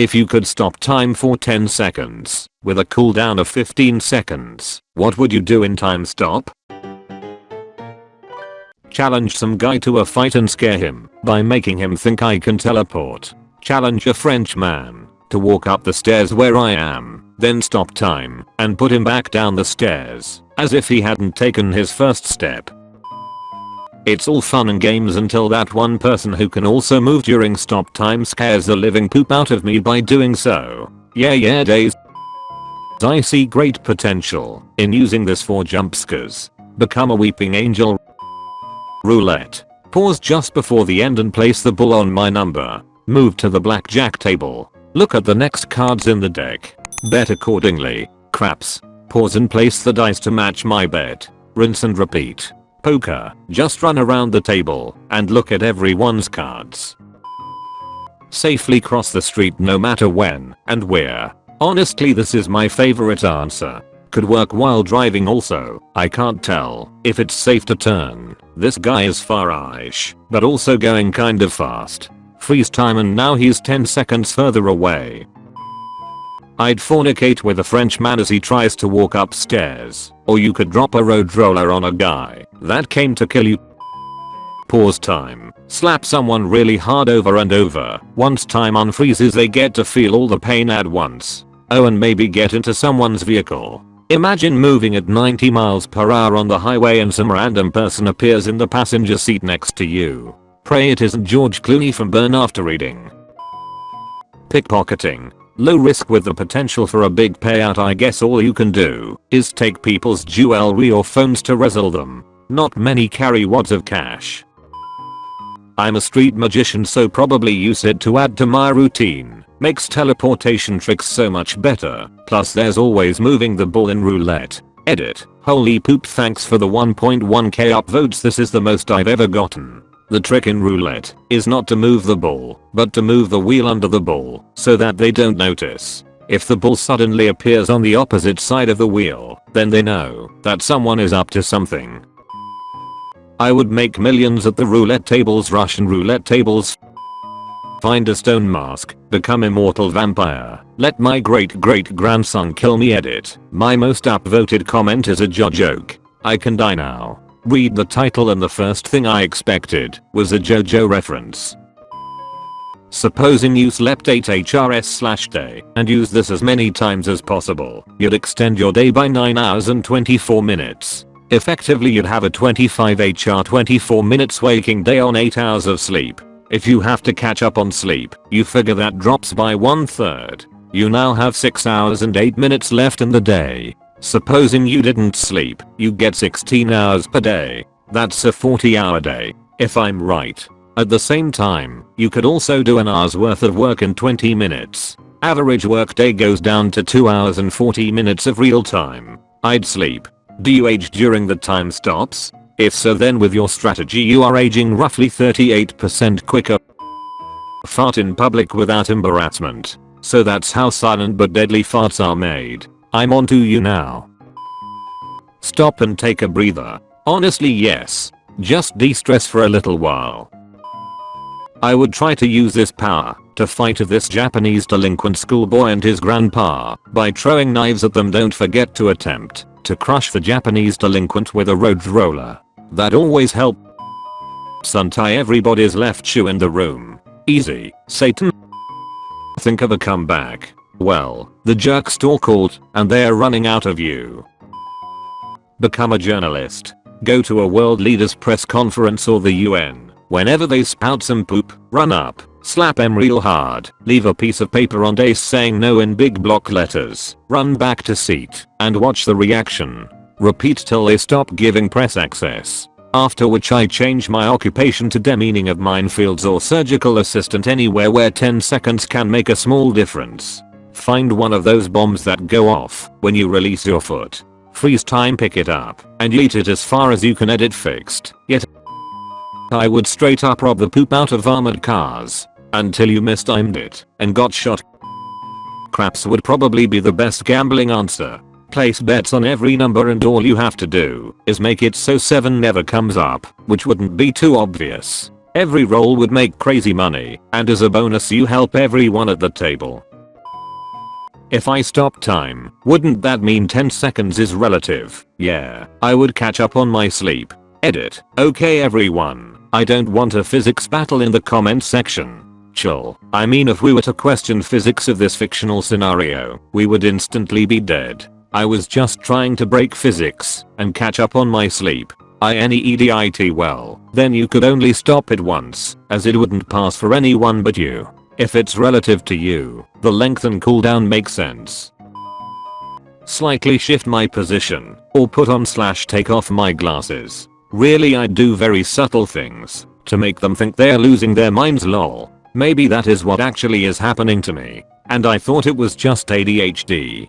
If you could stop time for 10 seconds, with a cooldown of 15 seconds, what would you do in time stop? Challenge some guy to a fight and scare him by making him think I can teleport. Challenge a French man to walk up the stairs where I am, then stop time and put him back down the stairs as if he hadn't taken his first step. It's all fun and games until that one person who can also move during stop time scares the living poop out of me by doing so. Yeah yeah days. I see great potential in using this for jumpscares. Become a weeping angel. Roulette. Pause just before the end and place the bull on my number. Move to the blackjack table. Look at the next cards in the deck. Bet accordingly. Craps. Pause and place the dice to match my bet. Rinse and repeat. Poker. Just run around the table and look at everyone's cards. Safely cross the street no matter when and where. Honestly this is my favorite answer. Could work while driving also. I can't tell if it's safe to turn. This guy is far-ish, but also going kind of fast. Freeze time and now he's 10 seconds further away. I'd fornicate with a Frenchman as he tries to walk upstairs. Or you could drop a road roller on a guy that came to kill you. Pause time. Slap someone really hard over and over. Once time unfreezes they get to feel all the pain at once. Oh and maybe get into someone's vehicle. Imagine moving at 90 miles per hour on the highway and some random person appears in the passenger seat next to you. Pray it isn't George Clooney from Burn After Reading. Pickpocketing. Low risk with the potential for a big payout I guess all you can do is take people's jewelry or phones to rezzle them. Not many carry wads of cash. I'm a street magician so probably use it to add to my routine. Makes teleportation tricks so much better. Plus there's always moving the ball in roulette. Edit. Holy poop thanks for the 1.1k upvotes this is the most I've ever gotten. The trick in roulette is not to move the ball, but to move the wheel under the ball so that they don't notice. If the ball suddenly appears on the opposite side of the wheel, then they know that someone is up to something. I would make millions at the roulette tables Russian roulette tables Find a stone mask, become immortal vampire, let my great great grandson kill me edit. My most upvoted comment is a joke. I can die now. Read the title and the first thing I expected was a JoJo reference. Supposing you slept 8 HRS slash day and use this as many times as possible, you'd extend your day by 9 hours and 24 minutes. Effectively you'd have a 25 HR 24 minutes waking day on 8 hours of sleep. If you have to catch up on sleep, you figure that drops by one third. You now have 6 hours and 8 minutes left in the day. Supposing you didn't sleep, you get 16 hours per day. That's a 40 hour day, if I'm right. At the same time, you could also do an hour's worth of work in 20 minutes. Average workday goes down to 2 hours and 40 minutes of real time. I'd sleep. Do you age during the time stops? If so then with your strategy you are aging roughly 38% quicker. Fart in public without embarrassment. So that's how silent but deadly farts are made. I'm onto you now. Stop and take a breather. Honestly yes. Just de-stress for a little while. I would try to use this power to fight this Japanese delinquent schoolboy and his grandpa by throwing knives at them don't forget to attempt to crush the Japanese delinquent with a road roller. That always helps untie everybody's left shoe in the room. Easy, Satan. Think of a comeback. Well, the jerk store called and they're running out of you. Become a journalist. Go to a world leaders press conference or the UN. Whenever they spout some poop, run up, slap them real hard, leave a piece of paper on dace saying no in big block letters, run back to seat, and watch the reaction. Repeat till they stop giving press access. After which I change my occupation to demeaning of minefields or surgical assistant anywhere where 10 seconds can make a small difference. Find one of those bombs that go off when you release your foot. Freeze time pick it up and eat it as far as you can edit fixed. Yet I would straight up rob the poop out of armored cars until you mistimed it and got shot. Craps would probably be the best gambling answer. Place bets on every number and all you have to do is make it so 7 never comes up, which wouldn't be too obvious. Every roll would make crazy money, and as a bonus you help everyone at the table. If I stop time, wouldn't that mean 10 seconds is relative? Yeah, I would catch up on my sleep. Edit. Okay everyone, I don't want a physics battle in the comment section. Chill. I mean if we were to question physics of this fictional scenario, we would instantly be dead. I was just trying to break physics and catch up on my sleep. I NEEDIT well, then you could only stop it once, as it wouldn't pass for anyone but you. If it's relative to you, the length and cooldown makes sense. Slightly shift my position, or put on slash take off my glasses. Really I do very subtle things, to make them think they're losing their minds lol. Maybe that is what actually is happening to me, and I thought it was just ADHD.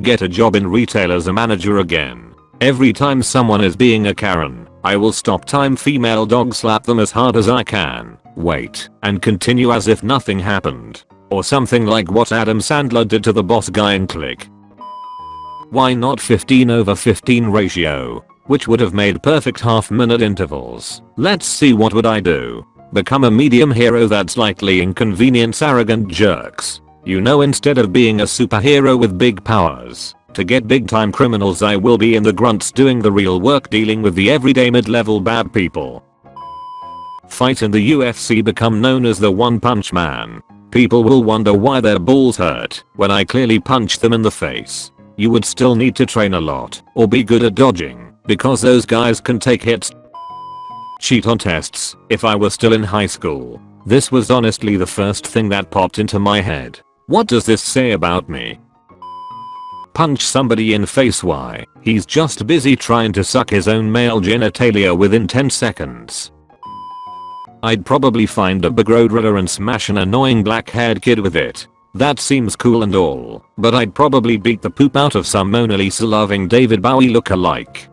Get a job in retail as a manager again. Every time someone is being a Karen, I will stop time female dog slap them as hard as I can wait, and continue as if nothing happened. Or something like what Adam Sandler did to the boss guy in Click. Why not 15 over 15 ratio? Which would have made perfect half minute intervals. Let's see what would I do. Become a medium hero that slightly inconvenience arrogant jerks. You know instead of being a superhero with big powers, to get big time criminals I will be in the grunts doing the real work dealing with the everyday mid level bad people. Fight in the UFC become known as the One Punch Man. People will wonder why their balls hurt when I clearly punched them in the face. You would still need to train a lot or be good at dodging because those guys can take hits. Cheat on tests if I were still in high school. This was honestly the first thing that popped into my head. What does this say about me? Punch somebody in face why? He's just busy trying to suck his own male genitalia within 10 seconds. I'd probably find a big road roller and smash an annoying black haired kid with it. That seems cool and all, but I'd probably beat the poop out of some Mona Lisa loving David Bowie look-alike.